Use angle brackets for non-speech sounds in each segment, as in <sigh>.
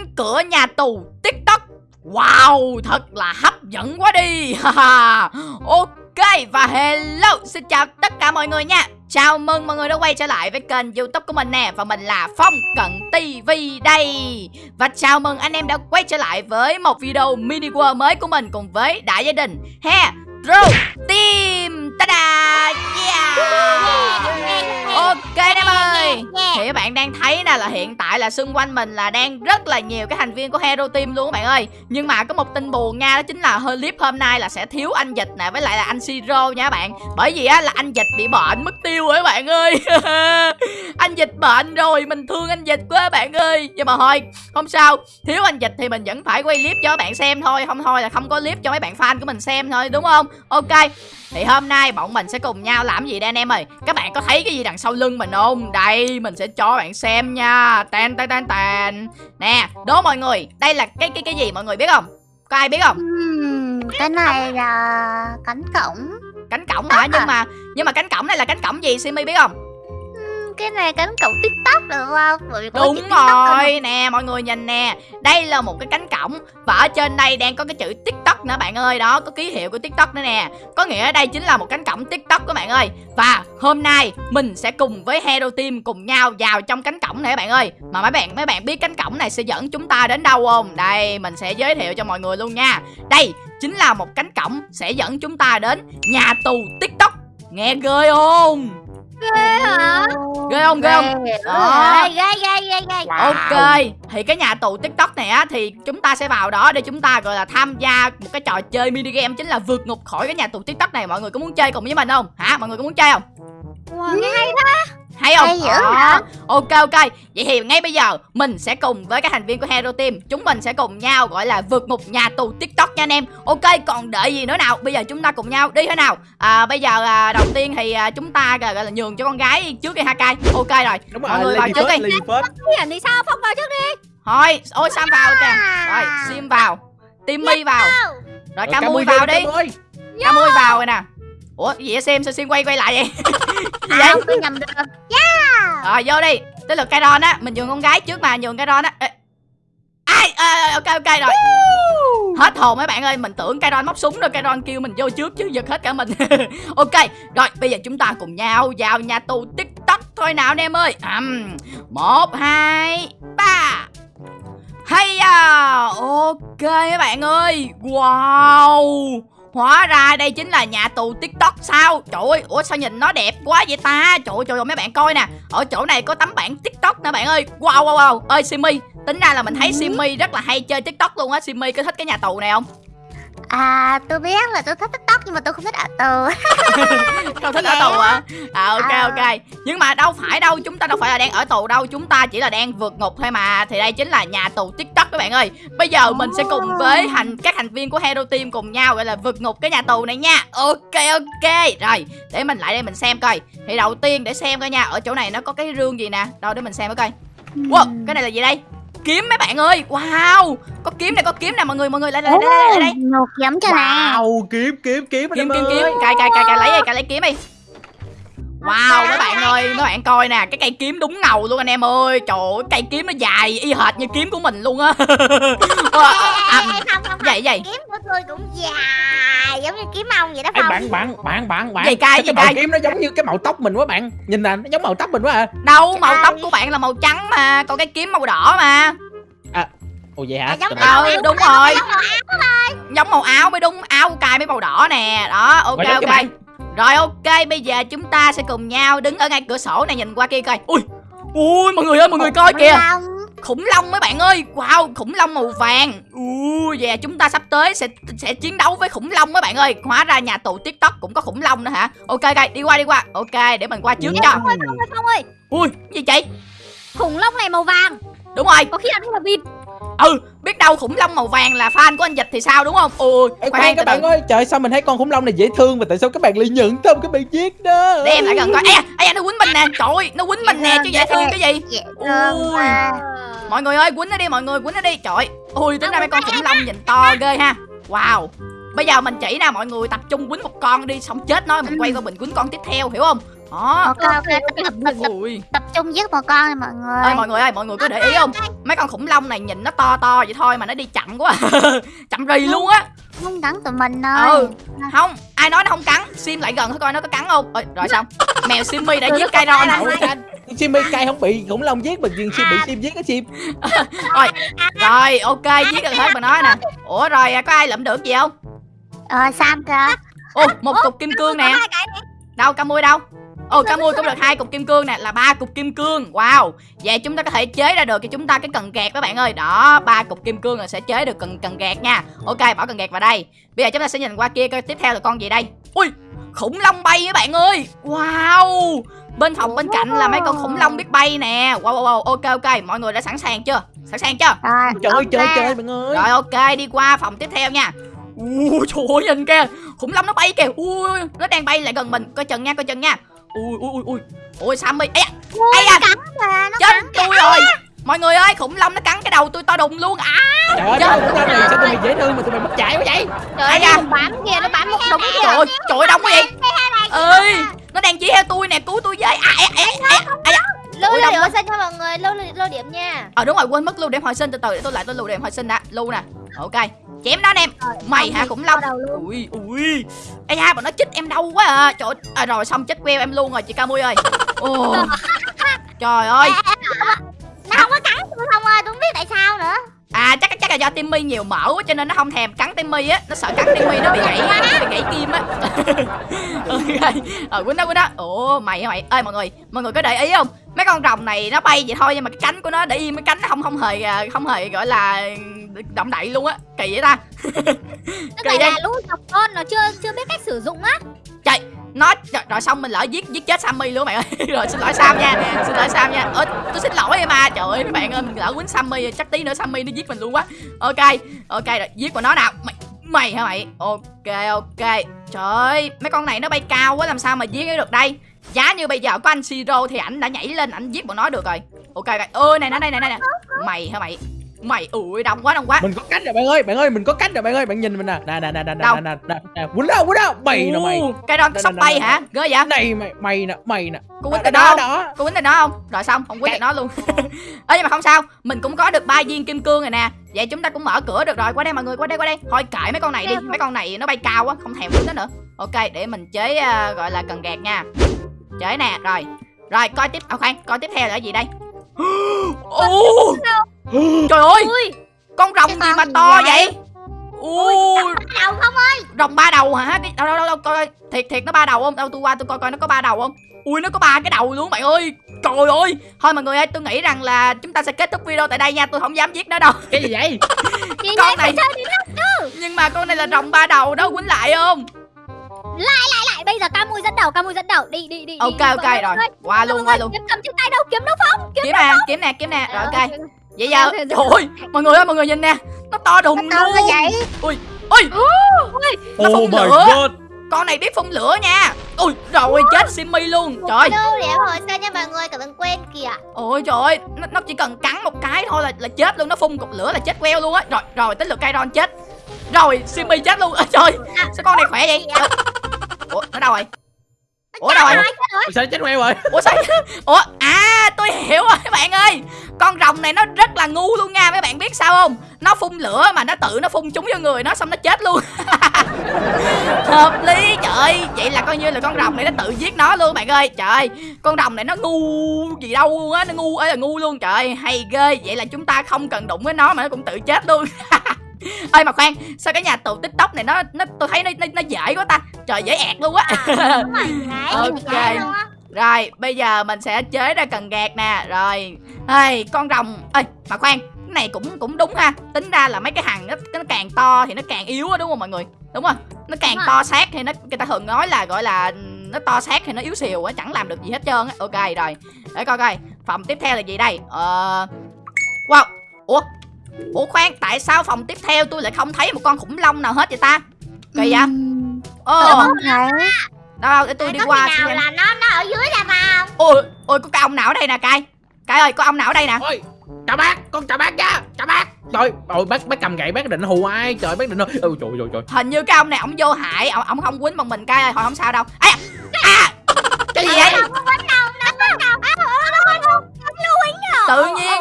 cánh cửa nhà tù tiktok. Wow thật là hấp dẫn quá đi. Ok và hello xin chào tất cả mọi người nha. Chào mừng mọi người đã quay trở lại với kênh youtube của mình nè Và mình là Phong Cận TV đây. Và chào mừng anh em đã quay trở lại với một video mini world mới của mình Cùng với đại gia đình. He Ro Team Ta-da Yeah. Ok ơi. Thì các bạn đang thấy nè là hiện tại là xung quanh mình là đang rất là nhiều cái thành viên của Hero Team luôn các bạn ơi. Nhưng mà có một tin buồn nha Đó chính là hơi clip hôm nay là sẽ thiếu anh Dịch nè Với lại là anh Siro nha các bạn. Bởi vì á là anh Dịch bị bệnh mất tiêu rồi các bạn ơi. <laughs> Anh Dịch bệnh rồi Mình thương anh Dịch quá các bạn ơi. Nhưng mà thôi không sao. Thiếu anh Dịch thì mình vẫn phải quay clip cho các bạn xem thôi. Không thôi là không có clip cho mấy bạn fan của mình xem thôi đúng không? Ok thì hôm nay bọn mình sẽ cùng nhau làm gì đây anh em ơi? Các bạn có thấy cái gì đằng sau lưng mình không? Đây mình sẽ cho bạn xem nha. Tàn tàn tàn tàn Nè đố mọi người Đây là cái cái cái gì mọi người biết không? Có ai biết không? Uhm, Cái này là cánh cổng. Cánh cổng hả? Nhưng mà nhưng mà cánh cổng này là cánh cổng gì? Simi biết không cái này cánh cổng tiktok được không? Bởi đúng rồi nè mọi người nhìn nè. Đây là một cái cánh cổng và ở trên đây đang có cái chữ tiktok nữa bạn ơi. Đó có ký hiệu của tiktok nữa nè. Có nghĩa đây chính là một cánh cổng tiktok các bạn ơi. Và hôm nay mình sẽ cùng với hero team cùng nhau vào trong cánh cổng này các bạn ơi. Mà mấy bạn mấy bạn biết cánh cổng này sẽ dẫn chúng ta đến đâu không? Đây mình sẽ giới thiệu cho mọi người luôn nha. Đây chính là một cánh cổng sẽ dẫn chúng ta đến nhà tù tiktok. Nghe ghê không ghê hả? Ghê không ghê không? Đó. ghê ghê ghê ghê ok thì cái nhà tù tiktok này á thì chúng ta sẽ vào đó để chúng ta gọi là tham gia một cái trò chơi mini game chính là vượt ngục khỏi cái nhà tù tiktok này. Mọi người có muốn chơi cùng với mình không? Hả? Mọi người có muốn chơi không? Wow, nghe hay đó hay không? Hay dữ hả ok ok. Vậy thì ngay bây giờ mình sẽ cùng với các thành viên của hero team chúng mình sẽ cùng nhau gọi là vượt ngục nhà tù tiktok nha anh em. Ok còn đợi gì nữa nào? Bây giờ chúng ta cùng nhau đi thế nào? À, bây giờ à, đầu tiên thì à, chúng ta gọi là nhường cho con gái trước đi ha cai ok rồi. Đúng mọi người vào trước đi. Đi thì sao phong vào trước đi. Thôi ôi sam vào kìa. Rồi sim vào. Timmy vào. Rồi ca mui vào đi. Ca mui vào rồi nè ủa gì vậy xem sao sim quay quay lại vậy? <laughs> Gì vậy? Tôi nhầm được. Yeah! Rồi vô đi. Tới lượt Kairon á. Mình nhường con gái trước mà nhường Kairon á. Ai? À, ok ok rồi. Hết hồn mấy bạn ơi. Mình tưởng Kairon móc súng rồi Kairon kêu mình vô trước chứ giật hết cả mình. <laughs> Ok rồi bây giờ chúng ta cùng nhau vào nhà tù tiktok thôi nào anh em ơi. Um, một hai ba. Hay à! Ok mấy bạn ơi. Wow Hóa ra đây chính là nhà tù tiktok sao? Trời ơi Ủa sao nhìn nó đẹp quá vậy ta? Trời ơi, trời ơi mấy bạn coi nè. Ở chỗ này có tấm bảng tiktok nè bạn ơi. Wow wow wow. Ơi Simi Tính ra là mình thấy ừ. Simi rất là hay chơi tiktok luôn á. Simi có thích cái nhà tù này không À tôi biết là tôi thích tiktok nhưng mà tôi không thích ở tù. <laughs> Không thích ở tù hả? À ok à. ok. Nhưng mà đâu phải đâu Chúng ta đâu phải là đang ở tù đâu Chúng ta chỉ là đang vượt ngục thôi mà. Thì đây chính là nhà tù tiktok các bạn ơi. Bây giờ mình sẽ cùng với hành các thành viên của Hero Team cùng nhau Gọi là vượt ngục cái nhà tù này nha. Ok ok. Rồi để mình lại đây mình xem coi. Thì đầu tiên để xem coi nha Ở chỗ này nó có cái rương gì nè. Đâu để mình xem coi. Wow cái này là gì đây kiếm mấy bạn ơi. Wow có kiếm này có kiếm nè mọi người mọi người lại lại lại lại đây một kiếm cho wow kiếm kiếm kiếm kiếm kiếm kiếm. cài cài cài cài lấy đi cài lấy kiếm đi Wow mấy bạn ơi Mấy bạn coi nè Cái cây kiếm đúng ngầu luôn anh em ơi. Trời ơi cây kiếm nó dài y hệt như kiếm của mình luôn á. <laughs> À, Không không Vậy vậy. Kiếm của tôi cũng dài Giống như kiếm ông vậy đó Ê, bạn bạn bạn bạn bạn. Gì cay gì cay. kiếm nó giống như cái màu tóc mình quá bạn. Nhìn nè nó giống màu tóc mình quá à. Đâu màu tóc của bạn là màu trắng mà Còn cái kiếm màu đỏ mà. À Ồ vậy hả? Giống ờ ừ, đúng rồi. Giống màu áo mới đúng Áo cài mấy màu đỏ nè. Đó ok ok rồi ok, bây giờ chúng ta sẽ cùng nhau đứng ở ngay cửa sổ này nhìn qua kia coi. Ui. Ui mọi người ơi, mọi người coi kìa. Khủng long mấy bạn ơi. Wow, khủng long màu vàng. Ui, và chúng ta sắp tới sẽ sẽ chiến đấu với khủng long mấy bạn ơi. Hóa ra nhà tù TikTok cũng có khủng long nữa hả? Ok ok, đi qua đi qua. Ok, để mình qua trước cho. Phong ơi, Ui, gì chị? Khủng long này màu vàng. Đúng rồi. Có khi là là vịt ừ biết đâu khủng long màu vàng là fan của anh dịch thì sao đúng không ôi Ê, khoan các bạn ơi trời sao mình thấy con khủng long này dễ thương mà tại sao các bạn lại nhận tâm các bạn giết đó để em lại gần coi ê ê nó quýnh mình nè trời ơi nó quýnh mình nè chứ dễ thương cái gì ui mọi người ơi quýnh nó đi mọi người quýnh nó đi trời ui tính ra mấy con khủng long nhìn to ghê ha wow Bây giờ mình chỉ nè mọi người tập trung quýnh một con đi Xong chết nó mình quay qua mình quýnh con tiếp theo hiểu không đó. Ok ok. tập tập tập, tập, ui tập trung giết một con này mọi người. Ơi mọi người ơi mọi người có để ý không? mấy con khủng long này nhìn nó to to vậy thôi mà nó đi chậm quá. <laughs> Chậm rì luôn á. không cắn tụi mình thôi ừ không ai nói nó không cắn? Sim lại gần thử coi nó có cắn không. Ôi, rồi xong <laughs> mèo simmy đã giết cây ron Simmy cay không bị khủng long giết mà riêng Sim bị Sim giết á Sim. <laughs> Rồi rồi ok giết được hết mà nói nè. Ủa rồi có ai lượm được gì không? Ờ sam kìa. Ô một cục kim cương nè. cái đâu ca mui đâu ồ ca mui cũng được hai cục kim cương nè là ba cục kim cương. Wow. Vậy chúng ta có thể chế ra được cho chúng ta cái cần gạt các bạn ơi. Đó ba cục kim cương là sẽ chế được cần cần gạt nha. Ok bỏ cần gạt vào đây. Bây giờ chúng ta sẽ nhìn qua kia coi tiếp theo là con gì đây. Ui khủng long bay các bạn ơi. Wow. Bên phòng bên cạnh là mấy con khủng long biết bay nè. Wow wow wow. Ok ok. Mọi người đã sẵn sàng chưa? Sẵn sàng chưa? Rồi Trời ơi trời trời bạn ơi. Rồi ok. Đi qua phòng tiếp theo nha. Ui trời ơi nhìn kìa. Khủng long nó bay kìa. Ui nó đang bay lại gần mình. Coi chừng nha coi chừng nha Ui ui ui ui. Ui Sammy Ây da cắn kìa nó Chết tôi rồi. Mọi người ơi khủng long nó cắn cái đầu tôi to đùng luôn. À Trời ơi Trời khủng long này sao tụi mày dễ thương mà tụi mày mất chạy quá vậy. Trời ơi nó bám kìa nó bám một đống kìa Trời ơi trời ơi đông quá vậy ơi Nó đang chỉ theo tôi nè cứu tôi với. À, à, à, à, à, à. lưu lưu điểm hồi sinh cho mọi người. Lưu lưu lưu điểm nha. Ờ đúng rồi quên mất lưu điểm hồi sinh. Từ từ để tôi lại tôi lưu điểm hồi sinh đã. Lưu nè. Ok Chém nó anh em. Mày hả? khủng long Ui ui. Ây da bọn nó chích em đau quá à. Trời ơi à, rồi xong chết queo em luôn rồi chị Camui ơi. <laughs> Ồ. Trời ơi. Nó không có cắn tôi không ơi tôi không biết tại sao nữa. À chắc chắc là do Timmy nhiều mỡ quá cho nên nó không thèm cắn Timmy á. Nó sợ cắn Timmy nó bị gãy nó bị gãy kim á. <laughs> Ok. Ờ quýnh đó quýnh đó. Ủa mày hả mày. Ơi mọi người Mọi người có để ý không? Mấy con rồng này nó bay vậy thôi nhưng mà cái cánh của nó để im cái cánh nó không không hề à, không hề gọi là động đậy luôn á kỳ vậy ta. <laughs> Kỳ đây. là lũ độc con nó chưa chưa biết cách sử dụng á. Nó rồi, rồi xong mình lỡ giết giết chết Sammy luôn mày ơi. <laughs> Rồi xin lỗi Sam nha xin lỗi Sam nha. Ơ tôi xin lỗi em mà trời ơi mấy bạn ơi mình lỡ quýnh Sammy chắc tí nữa Sammy nó giết mình luôn quá ok ok rồi giết của nó nào. Mày mày hả mày? Ok ok. Trời ơi mấy con này nó bay cao quá làm sao mà giết được đây? Giá như bây giờ có anh Siro thì ảnh đã nhảy lên ảnh giết bọn nó được rồi. Ok ơi này này này này này mày hả mày mày ui đông quá đông quá. Mình có cách rồi bạn ơi Bạn ơi mình có cách rồi bạn ơi. Bạn nhìn mình nè. Nè nè nè nè nè nè nè nè. Quýnh đâu quýnh đâu. Mày nè mày. cái đó Nè, sắp nè, bay nè, hả? ghê vậy? Này mày mày nè mày nè. Cô quýnh đó tên đó không? đó. Cô quýnh tên nó không? Rồi xong không quýnh tên nó luôn. <laughs> Ơ nhưng mà không sao. Mình cũng có được ba viên kim cương rồi nè. Vậy chúng ta cũng mở cửa được rồi. Qua đây mọi người qua đây qua đây. Thôi kệ mấy con này đi. Mấy con này nó bay cao quá không thèm quýnh nó nữa. Ok để mình chế à, gọi là cần gạt nha. Chế nè rồi. Rồi coi tiếp. À khoan coi tiếp theo là cái gì đây? <gasps> Ồ, <gasps> trời ơi! Ui! Con rồng gì mà to vậy? vậy Ui, đầu không rồng ba đầu hả? Cái đâu đâu đâu, đâu coi coi. thiệt thiệt nó ba đầu không? Đâu tôi qua tôi coi coi nó có ba đầu không? Ui nó có ba cái đầu luôn bạn ơi. Trời ơi! Thôi mọi người ơi tôi nghĩ rằng là chúng ta sẽ kết thúc video tại đây nha. Tôi không dám giết nó đâu. Cái gì vậy? <laughs> Con này nhưng mà con này là rồng ba đầu đó quýnh lại không? Lại bây giờ ca mui dẫn đầu ca mui dẫn đầu. Đi đi đi ok đi, ok rồi. ơi. qua luôn qua luôn. Kiếm cầm trên tay đâu kiếm đâu phong kiếm kiếm nè kiếm nè kiếm nè. Rồi ok. Ờ, vậy giờ trời ơi mọi người ơi mọi người nhìn nè nó to đùng Tao luôn. vậy. Ui Nó phun Oh my lửa. god. Con này biết phun lửa nha. Ui rồi chết simmy luôn. Trời. đâu để hồi sinh nha mọi người cả đừng quên kìa? Ôi trời ơi, nó, nó chỉ cần cắn một cái thôi là là chết luôn, nó phun cục lửa là chết queo luôn á. Rồi, rồi tới lượt Kairon chết. Rồi, Simmy chết luôn. Ơ trời, sao con này khỏe vậy? <laughs> Ủa, nó đâu rồi? Ủa đâu rồi? Sao nó chết queo rồi Ủa sao? Ủa, à tôi hiểu rồi các bạn ơi. Con rồng này nó rất là ngu luôn nha, mấy bạn biết sao không? Nó phun lửa mà nó tự nó phun trúng vô người nó xong nó chết luôn. <laughs> Hợp lý trời ơi, vậy là coi như là con rồng này nó tự giết nó luôn bạn ơi. Trời ơi, con rồng này nó ngu gì đâu luôn á, nó ngu ơi là ngu luôn trời ơi, hay ghê. Vậy là chúng ta không cần đụng với nó mà nó cũng tự chết luôn. <laughs> <laughs> ơi mà khoan sao cái nhà tù tiktok này nó nó tôi thấy nó nó, nó dễ quá ta. Trời dễ ẹt luôn á. <laughs> Rồi <laughs> Ok. rồi bây giờ mình sẽ chế ra cần gạt nè. Rồi. Hey, con rồng ơi mà khoan cái này cũng cũng đúng ha. Tính ra là mấy cái hằng nó, nó càng to thì nó càng yếu á đúng không mọi người? Đúng không? Nó càng Đúng rồi. to xác thì nó người ta thường nói là gọi là nó to xác thì nó yếu xìu á chẳng làm được gì hết trơn á. Ok rồi. Để coi coi phòng tiếp theo là gì đây? Ờ wow. Ủa ủa khoan tại sao phòng tiếp theo tôi lại không thấy một con khủng long nào hết vậy ta? Kỳ vậy? Ồ. Đâu đâu để tôi đi có qua xem nào là nó nó ở dưới là vào ôi ôi có cái ông nào ở đây nè cai? Cai ơi có ông nào ở đây nè? Ôi chào bác Con chào bác nha Chào bác. Trời ôi bác bác cầm gậy bác định hù ai? Trời bác định hù Ôi trời trời trời. Hình như cái ông này ông vô hại ông, ông không quýnh bằng mình cai ơi thôi không sao đâu. À, à cái gì vậy? tự nhiên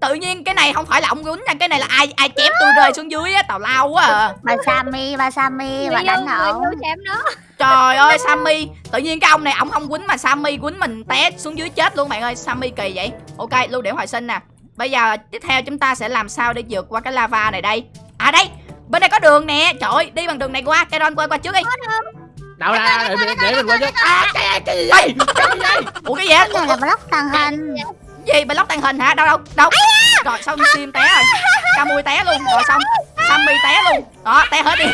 tự nhiên cái này không phải là ông quýnh nha cái này là ai ai chém tôi rơi xuống dưới á tào lao quá à. Bà Sammy, bà Sammy, bà đánh ổng. chém nó trời ơi sammy tự nhiên cái ông này ổng không quýnh mà sammy quýnh mình té xuống dưới chết luôn bạn ơi sammy kỳ vậy. Ok lưu điểm hồi sinh nè. Bây giờ tiếp theo chúng ta sẽ làm sao để vượt qua cái lava này đây? À đây bên đây có đường nè. Trời ơi đi bằng đường này qua cái qua qua trước đi. Đâu ra để, mình qua trước. à cái cái gì vậy? Cái gì vậy? Ủa cái gì á Cái này là block tàng hình. gì block tàng hình hả? Đâu đâu đâu? Rồi xong sim té rồi. Ca mui té luôn. Rồi xong sammy té luôn. Đó té hết đi.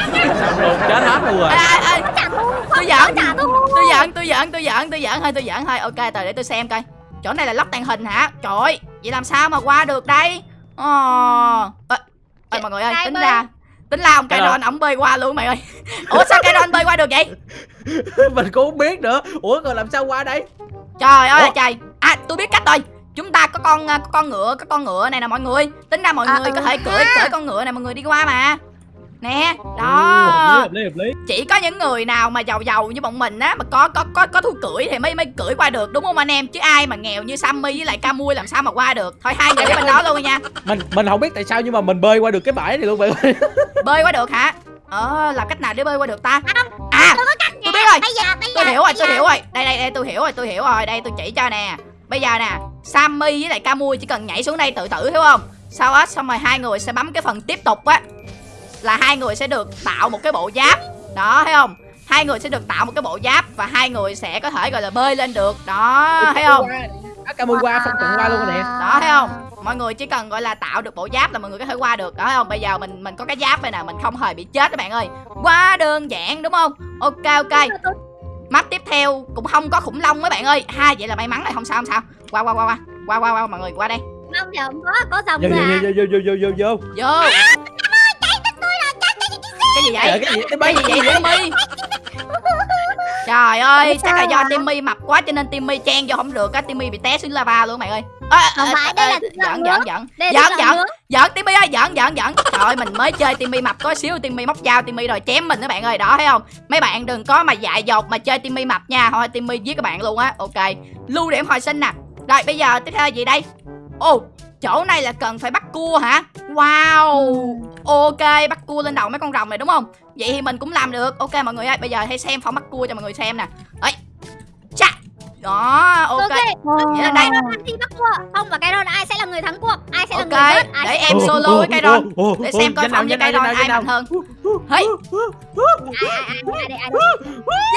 Xong luôn chết hết luôn rồi. Ê, ê, ê, Chả ngu, tôi ngu. tôi giỡn tôi giỡn tôi giỡn tôi giỡn thôi tôi giỡn thôi. Ok từ để tôi xem coi. Chỗ này là lóc tàng hình hả? Trời ơi vậy làm sao mà qua được đây? Ờ. Ê, ê, mọi người ơi tính ra tính ra ông đòn ổng bơi qua luôn mày ơi. Ủa sao cây đòn bơi qua được vậy? <laughs> Mình cũng không biết nữa. Ủa rồi làm sao qua đây? Trời ơi Ủa? trời. À tôi biết cách rồi chúng ta có con có con ngựa có con ngựa này nè mọi người. Tính ra mọi À, người có ừ thể cưỡi cưỡi con ngựa này mọi người đi qua mà. Nè hợp lý đó hợp lý hợp lý. Chỉ có những người nào mà giàu giàu như bọn mình á mà có có có có thu cưỡi thì mới mới cưỡi qua được đúng không anh em? Chứ ai mà nghèo như Sammy với lại Camui làm sao mà qua được? Thôi hai người đi bên đó luôn nha. Mình mình không biết tại sao nhưng mà mình bơi qua được cái bãi này luôn ơi <laughs> bơi qua được hả? Ờ làm cách nào để bơi qua được ta? À tôi biết rồi. Bây giờ, bây giờ. tôi hiểu rồi tôi hiểu rồi. Đây đây đây tôi hiểu rồi tôi hiểu rồi. Đây tôi chỉ cho nè bây giờ nè Sammy với lại Camui chỉ cần nhảy xuống đây tự tử hiểu không? Sau đó xong rồi hai người sẽ bấm cái phần tiếp tục á. Là hai người sẽ được tạo một cái bộ giáp. Đó thấy không? Hai người sẽ được tạo một cái bộ giáp và hai người sẽ có thể gọi là bơi lên được. Đó thấy không? camui qua không cần qua luôn rồi nè. Đó thấy không? Mọi người chỉ cần gọi là tạo được bộ giáp là mọi người có thể qua được. Đó thấy không? Bây giờ mình mình có cái giáp đây nè mình không hề bị chết các bạn ơi. Quá đơn giản đúng không? Ok ok map tiếp theo cũng không có khủng long mấy bạn ơi. Ha vậy là may mắn này không sao không sao. Qua qua qua qua. Qua qua qua mọi người qua đây. Không không có có dòng vô nữa à. vô vô vô vô vô vô. Vô. Cái gì? Trời, vậy? Cái gì cái gì vậy Timmy? Trời ơi, chắc là do? Timmy mập quá cho nên Timmy chen vô không được á, Timmy bị té xuống lava luôn mày ơi. Ơ, Không phải, đây là. Đây Giỡn là giỡn. nước. Giỡn Timmy ơi, giỡn giỡn giỡn. Trời ơi, mình mới chơi Timmy mập có xíu Timmy móc dao Timmy rồi chém mình các bạn ơi, đó thấy không? Mấy bạn đừng có mà dại dột mà chơi Timmy mập nha, thôi Timmy giết các bạn luôn á. Ok. Lưu điểm hồi sinh nè. Rồi bây giờ tiếp theo gì đây? Ồ, chỗ này là cần phải bắt cua hả? Wow. Ok, bắt cua lên đầu mấy con rồng này đúng không? Vậy thì mình cũng làm được. Ok mọi người ơi, bây giờ hãy xem phỏng bắt cua cho mọi người xem nè. Ấy. Đó, ok. ok Vậy là đây. thi bắt cua không và cái đó ai sẽ là người thắng cuộc ai sẽ là Ok, người rớt ai để em solo với cái đòn. Để xem coi phỏng với cái danh ai mạnh hơn. Hey,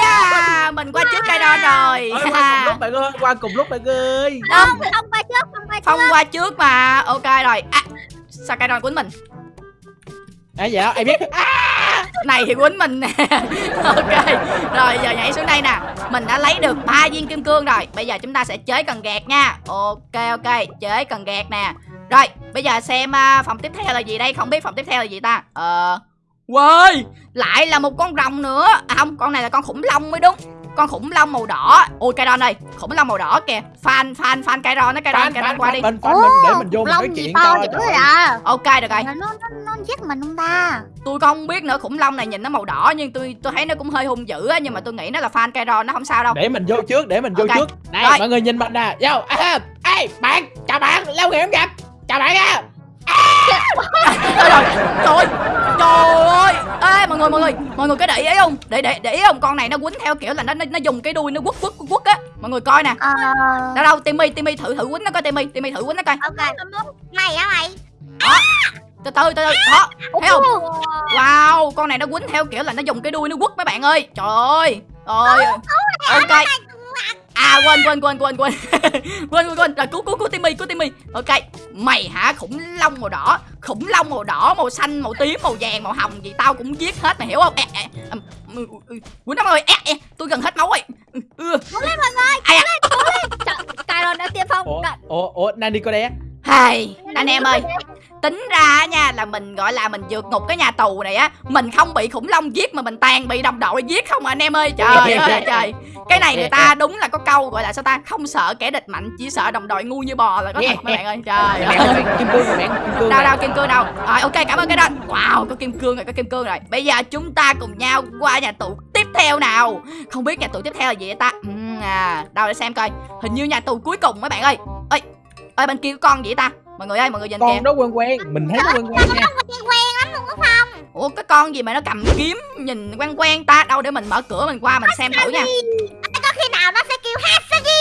yeah, mình qua trước cái đòn rồi. Ôi, qua cùng lúc bạn ơi qua cùng lúc bạn ơi Không, không qua trước không qua trước qua trước mà. Ok rồi. À, sao cái đòn quýnh mình? À dạ em biết. Này thì quýnh mình nè. <laughs> Ok. Rồi giờ nhảy xuống đây nè. Mình đã lấy được ba viên kim cương rồi. Bây giờ chúng ta sẽ chế cần gạt nha. Ok ok. Chế cần gạt nè. Rồi bây giờ xem uh, phòng tiếp theo là gì đây? Không biết phòng tiếp theo là gì ta? Ờ. Wow, lại là một con rồng nữa. À không, con này là con khủng long mới đúng Con khủng long màu đỏ. Ôi, cây ron ơi, khủng long màu đỏ kìa. Fan, fan, fan cây ron nó cây ron, cây ron qua đi. mình fan mình để mình vô mình nói chuyện vậy? À? Ok, được rồi. Nó, nó, nó, nó giết mình không ta? tôi không biết nữa khủng long này nhìn nó màu đỏ nhưng tôi tôi thấy nó cũng hơi hung dữ á nhưng mà tôi nghĩ nó là fan Kairon nó không sao đâu. Để mình vô trước để mình vô Ok. trước. Này Rồi. mọi người nhìn mình nè. Vô. À, ê bạn chào bạn lâu ngày không gặp. Chào bạn á Trời ơi, trời ơi trời ơi ê mọi người mọi người có để ý không? Để để để ý không? Con này nó quýnh theo kiểu là nó nó, nó dùng cái đuôi nó quất quất quất á. Mọi người coi nè. Ờ... đâu đâu Timmy Timmy thử thử quýnh nó coi Timmy Timmy thử quýnh nó coi. Ok, mày hả mày? từ từ từ từ. Đó thấy không? Wow con này nó quýnh theo kiểu là nó dùng cái đuôi nó quất mấy bạn ơi. Trời ơi. Ơi. Ok À quên quên quên quên quên. <laughs> Quên quên quên. Rồi cứu cứu cứu Timmy cứu Timmy. Ok Mày hả? Khủng long màu đỏ. Khủng long màu đỏ màu xanh màu tím màu vàng màu hồng gì tao cũng giết hết mày hiểu không? Quýnh nó rồi. Tôi gần hết máu rồi. Ừ, ừ. Cứu lên mọi người Cứu à? lên cứu lên. Trời đã tiêm phong. Ủa Ủa Nani có đé? Hai Anh em ơi tính ra nha là mình gọi là mình vượt ngục cái nhà tù này á mình không bị khủng long giết mà mình toàn bị đồng đội giết không à anh em ơi. Trời ơi là trời. Cái này người ta <laughs> đúng là có câu gọi là sao ta không sợ kẻ địch mạnh chỉ sợ đồng đội ngu như bò là có thật mấy bạn ơi. Trời ơi kim cương rồi bạn đâu đâu kim cương đâu. Rồi ok cảm ơn cái đó. Wow có kim cương rồi có kim cương rồi. Bây giờ chúng ta cùng nhau qua nhà tù tiếp theo nào. Không biết nhà tù tiếp theo là gì vậy ta? Ừm, à đâu để xem coi. Hình như nhà tù cuối cùng mấy bạn ơi. Ơi ơi bên kia có con gì ta mọi người ơi mọi người nhìn kìa. con đó quen quen. Mình thấy nó quen quen nha. Quen quen lắm luôn á Phong. Ủa cái con gì mà nó cầm kiếm nhìn quen quen ta? Đâu để mình mở cửa mình qua mình xem thử nha. Có khi nào nó sẽ kêu Hasagi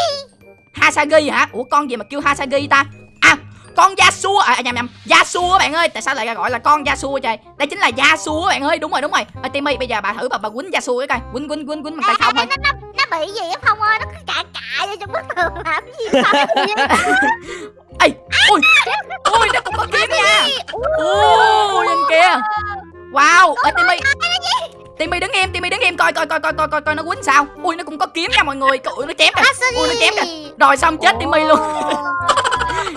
Hasagi hả? Ủa con gì mà kêu Hasagi ta? À con Yasuo à nhầm nhầm. Yasuo các bạn ơi. Tại sao lại gọi là con Yasuo trời? Đây chính là Yasuo các bạn ơi. Đúng rồi đúng rồi. À, Timmy bây giờ bà thử bà bà quýnh Yasuo cái coi. Quýnh quýnh quýnh quýnh bằng tay không thôi bị gì á Phong ơi nó cứ cạ cạ vô trong bức tường làm cái gì sao <laughs> ê ui ui nó cũng có kiếm nha. ui nhìn kìa wow ê Timmy. Timmy đứng im Timmy đứng im coi coi coi coi coi coi coi nó quýnh sao. Ui nó cũng có kiếm nha mọi người. Ui nó chém kìa ui nó chém kìa rồi xong chết Timmy luôn. <laughs>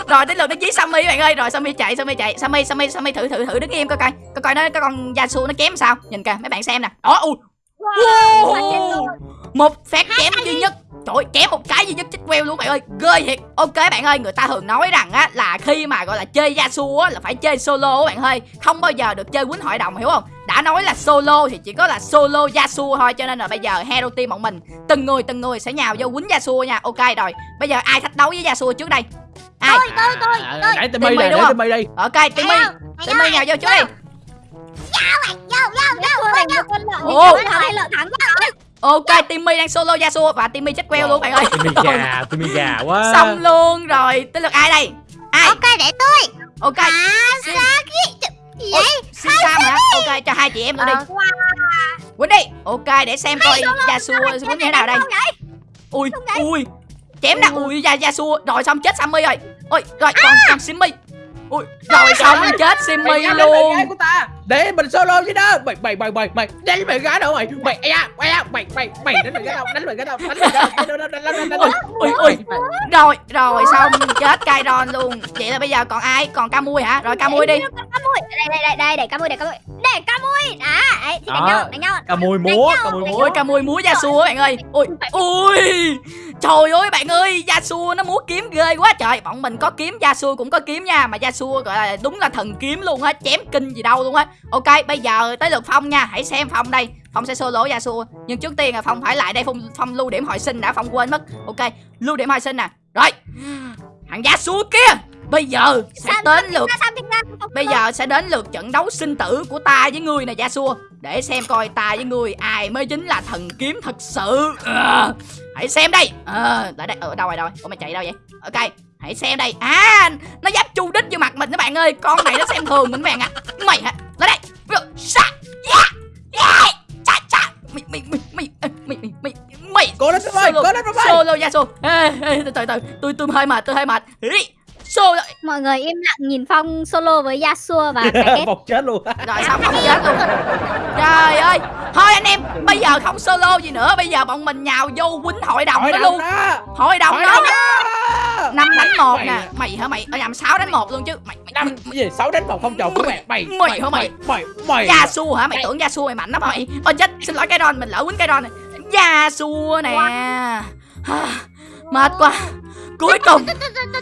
Rồi đến lượt nó dí Sammy bạn ơi. Rồi Sammy chạy Sammy chạy. Sammy Sammy Sammy thử thử thử đứng im coi coi. Coi coi nó cái con Yasuo nó chém sao. Nhìn kìa mấy bạn xem nè. Đó ui. Wow. Một phát chém duy nhất Trời ơi, chém một cái duy nhất chích queo luôn bạn ơi Ghê thiệt Ok bạn ơi Người ta thường nói rằng á Là khi mà gọi là chơi Yasuo á Là phải chơi solo bạn ơi Không bao giờ được chơi quýnh hội đồng hiểu không Đã nói là solo thì chỉ có là solo Yasuo thôi Cho nên là bây giờ Hero Team bọn mình Từng người từng người sẽ nhào vô quýnh Yasuo nha Ok rồi Bây giờ ai thách đấu với Yasuo trước đây Ai tôi tôi tôi À, tôi để Timmy đúng để không? Timmy đi Ok Timmy Timmy nhào vô trước đi vô vô vô Thua thành một con lợn thì Ồ. lợn thắng lợn thắng Ok Timmy đang solo Yasuo Và Timmy chết queo luôn bạn ơi Timmy gà <laughs> Timmy gà quá. Xong luôn rồi. Tới lượt ai đây? Ai? Ok để tôi. Ok. Gì Ôi, vậy? Xin Sam hả? Ok cho hai chị em nữa đi Quýnh đi Ok để xem coi Yasuo quýnh như thế nào đây. Ui ui Chém nè Ui da Yasuo Rồi xong chết Sammy rồi. Ôi rồi còn còn Simmy Ui rồi xong chết Simmy mày bạn luôn. gái của ta. Để mình solo chứ đó. Mày mày mày mày mày đánh bạn gái đâu mày? Mày mày à mày mày mày đánh bạn gái đâu đánh bạn gái đâu đánh bạn gái đâu ui ui Rồi rồi xong chết Kairon luôn. Vậy là bây giờ còn ai? Còn Camui hả? Rồi Camui đi. Camui đây đây đây đây để Camui để Camui để Camui đó đấy thì đánh nhau đánh nhau. Cả mùi múa cả mùi múa Ui Camui múa Yasuo bạn ơi. Ui ui Trời ơi bạn ơi Yasuo nó múa kiếm ghê quá. Trời Bọn mình có kiếm Yasuo cũng có kiếm nha. Mà Yasuo gọi là đúng là thần kiếm luôn á Chém kinh gì đâu luôn á. Ok bây giờ tới lượt Phong nha. Hãy xem Phong đây. Phong sẽ solo Yasuo Nhưng trước tiên là Phong phải lại đây Phong, Phong lưu điểm hồi sinh đã Phong quên mất. Ok lưu điểm hồi sinh nè. Rồi. Thằng Yasuo kia Bây giờ sẽ đến lượt Bây giờ sẽ đến lượt trận đấu sinh tử của ta với ngươi nè Yasuo. Để xem coi ta với ngươi ai mới chính là thần kiếm thật sự. Ờ, Hãy xem đây. Ờ, Ở đây, ở đâu rồi đâu rồi? Ủa mày chạy đâu vậy? Ok Hãy xem đây. À Nó dám chu đích vô mặt mình các bạn ơi. Con này nó xem thường mình các bạn ạ. Mày hả? Lên đây. Sa Yeah Yeah Cha cha. Mày mày mày mày mày mày mày mày. Cố lên ơi cố lên ơi. Solo Yasuo. Ê, ê, từ từ từ. Tôi tôi hơi mệt tôi hơi mệt Solo mọi người im lặng nhìn Phong solo với Yasuo và cái <laughs> chết luôn. Rồi xong không chết luôn? Trời ơi. Thôi anh em bây giờ không solo gì nữa. Bây giờ bọn mình nhào vô quýnh hội đồng đó luôn. đó. Hội đồng đó. năm đánh một Mày. nè. Mày hả? Mày ở nhầm sáu đánh một luôn chứ. Mày mày năm gì? Sáu đánh một không chồng của mẹ mày Mày hả mày? mày? mày Yasuo hả? Mày tưởng Yasuo mày mạnh lắm hả mày? Ôi chết xin lỗi cái đòn mình lỡ quýnh cái đòn này. Yasuo nè. <sighs> Mệt quá cuối cùng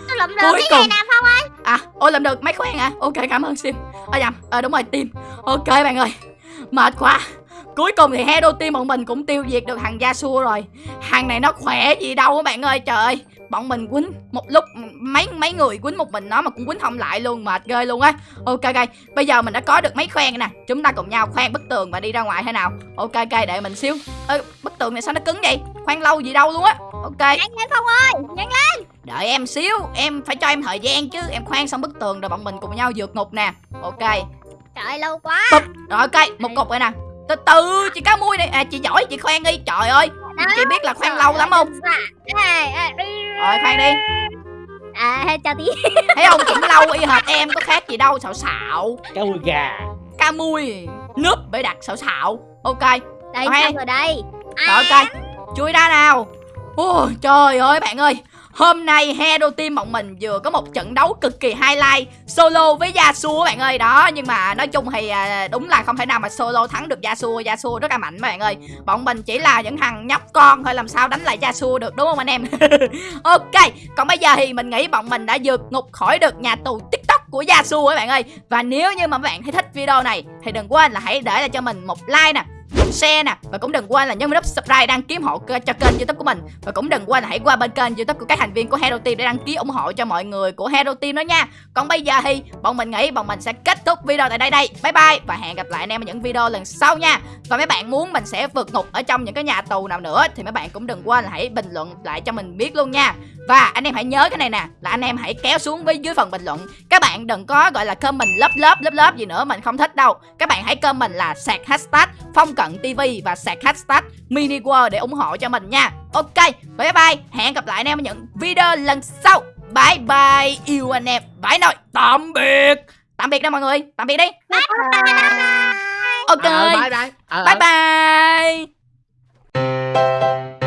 tôi lụm được Cuối cái này cùng. nè Phong ơi À, ôi làm được máy khoan hả? Ok, cảm ơn Sim. À nhầm, à, đúng rồi, Tim. Ok bạn ơi. Mệt quá. Cuối cùng thì Hero Team bọn mình cũng tiêu diệt được thằng Yasuo rồi. Thằng này nó khỏe gì đâu các bạn ơi. Trời ơi, bọn mình quýnh một lúc mấy mấy người quýnh một mình nó mà cũng quýnh không lại luôn, mệt ghê luôn á. Ok ok, bây giờ mình đã có được máy khoan nè. Chúng ta cùng nhau khoan bức tường và đi ra ngoài thế nào? Ok ok, để mình xíu. Ơ, bức tường này sao nó cứng vậy? Khoan lâu gì đâu luôn á. Ok. nhanh lên Phong ơi nhanh lên Đợi em xíu, em phải cho em thời gian chứ Em khoan xong bức tường rồi bọn mình cùng nhau vượt ngục nè Ok, trời lâu quá Bụp. rồi ok, một cục rồi nè Từ từ, chị cá mui này, à chị giỏi chị khoan đi Trời ơi, Đó. chị biết là khoan lâu lắm không dạ. Rồi khoan đi. À chào tí. <laughs> Thấy không, cũng lâu y hệt em, có khác gì đâu Xạo xạo, cá mùi gà. Cá mui Núp bể đặt xạo xạo. Ok, đây Khoan. xong rồi đây. Rồi ok. Chui ra nào. Ôi, Trời ơi bạn ơi Hôm nay Hero Team bọn mình vừa có một trận đấu cực kỳ highlight, Solo với Yasuo bạn ơi. Đó, nhưng mà nói chung thì à, đúng là không thể nào mà solo thắng được Yasuo Yasuo rất là mạnh bạn ơi. Bọn mình chỉ là những thằng nhóc con thôi, làm sao đánh lại Yasuo được, đúng không anh em? <laughs> Ok, còn bây giờ thì mình nghĩ bọn mình đã vượt ngục khỏi được nhà tù TikTok của Yasuo các bạn ơi. Và nếu như mà các bạn thấy thích video này Thì đừng quên là hãy để lại cho mình một like nè share nè, và cũng đừng quên là nhấn nút subscribe đăng ký ủng hộ cho kênh youtube của mình. Và cũng đừng quên là hãy qua bên kênh youtube của các thành viên của Hero Team để đăng ký ủng hộ cho mọi người của Hero Team đó nha. Còn bây giờ thì bọn mình nghĩ bọn mình sẽ kết thúc video tại đây đây. Bye bye và hẹn gặp lại anh em ở những video lần sau nha. Và mấy bạn muốn mình sẽ vượt ngục ở trong những cái nhà tù nào nữa thì mấy bạn cũng đừng quên là hãy bình luận lại cho mình biết luôn nha. Và anh em hãy nhớ cái này nè, là anh em hãy kéo xuống với dưới phần bình luận. Các bạn đừng có, gọi là comment lớp lớp lớp lớp gì nữa mình không thích đâu. Các bạn hãy comment là sạc hashtag phong cận tv và sạc hashtag mini world để ủng hộ cho mình nha. Ok bye bye. Hẹn gặp lại anh em ở những video lần sau. Bye bye yêu anh em. Bye nội. Tạm biệt. Tạm biệt đó mọi người. Tạm biệt đi. Ok. Ờ, bye bye. Ờ, bye bye